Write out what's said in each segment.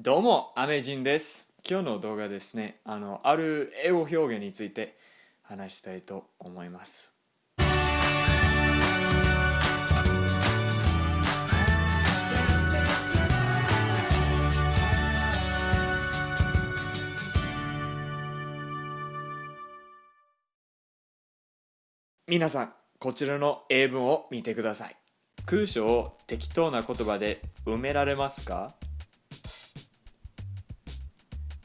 どうも、アメジンです。今日の動画ですね、あの、ある英語表現について話したいと思います。皆さん、こちらの英文を見てください。空所を適当な言葉で埋められますか？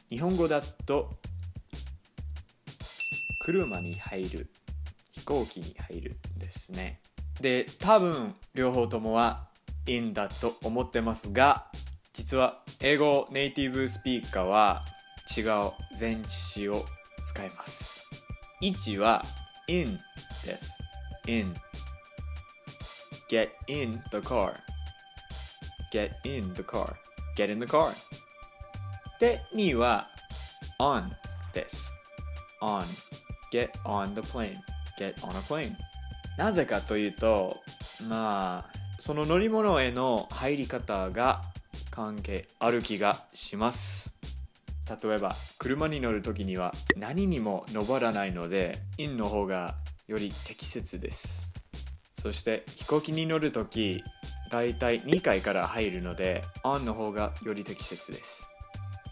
日本語だと車に入る飛行機に入るですね。で多分両方ともはいいんだと思ってますが実は英語ネイティブスピーカーは違う前置詞を使います。1は in です。in get in the car get in the car get in the car で2は on です。on. Get on the plane. Get on a plane. なぜかというとまあその乗り物への入り方が関係ある気がします。例えば車に乗る時には何にも登らないので in の方がより適切です。そして飛行機に乗る時だいたい2階から入るので on の方がより適切です。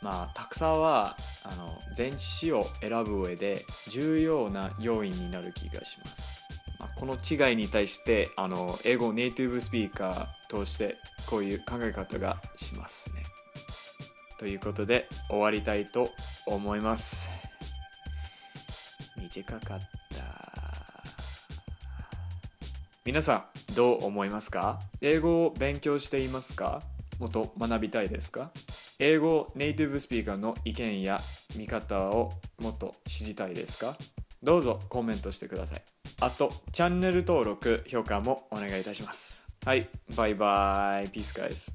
まあたくさんはあの前置詞を選ぶ上で重要な要因になる気がします、まあ、この違いに対してあの英語ネイティブスピーカーとしてこういう考え方がしますね。ということで終わりたいと思います。短かった。皆さんどう思いますか？英語を勉強していますか？もっと学びたいですか？英語ネイティブスピーカーの意見や見方をもっと知りたいですか？どうぞコメントしてください。あと、チャンネル登録、評価もお願いいたします。はい、バイバイ。ピースガイズ。